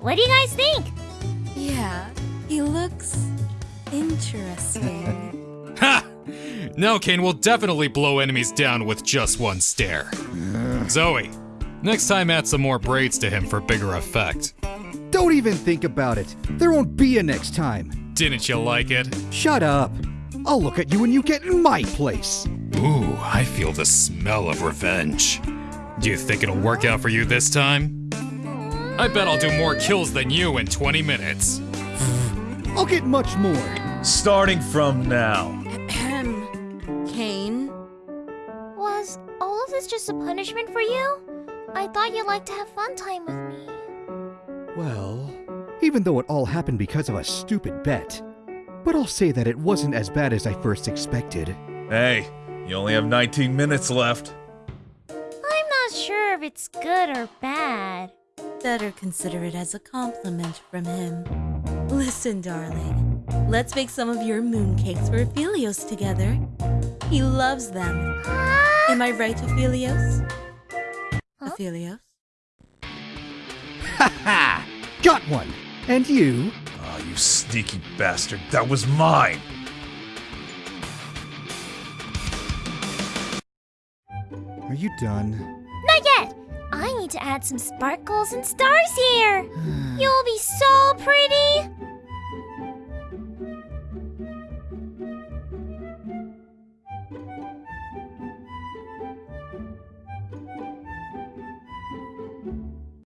What do you guys think? Yeah, he looks interesting. Ha! Now Kayn will definitely blow enemies down with just one stare. Zoe, next time add some more braids to him for bigger effect. Don't even think about it. There won't be a next time. Didn't you like it? Shut up. I'll look at you when you get in my place. Ooh, I feel the smell of revenge. Do you think it'll work out for you this time? I bet I'll do more kills than you in 20 minutes. I'll get much more. Starting from now. Ahem. Kayn? Was all of this just a punishment for you? I thought you'd like to have fun time with me. Well, even though it all happened because of a stupid bet, but I'll say that it wasn't as bad as I first expected. Hey, you only have 19 minutes left. I'm not sure if it's good or bad. Better consider it as a compliment from him. Listen, darling. Let's bake some of your mooncakes for Aphelios together. He loves them. Am I right, Aphelios? Huh? Aphelios? Ha ha! Got one! And you? Oh, you sneaky bastard. That was mine. Are you done? need to add some sparkles and stars here. You'll be so pretty.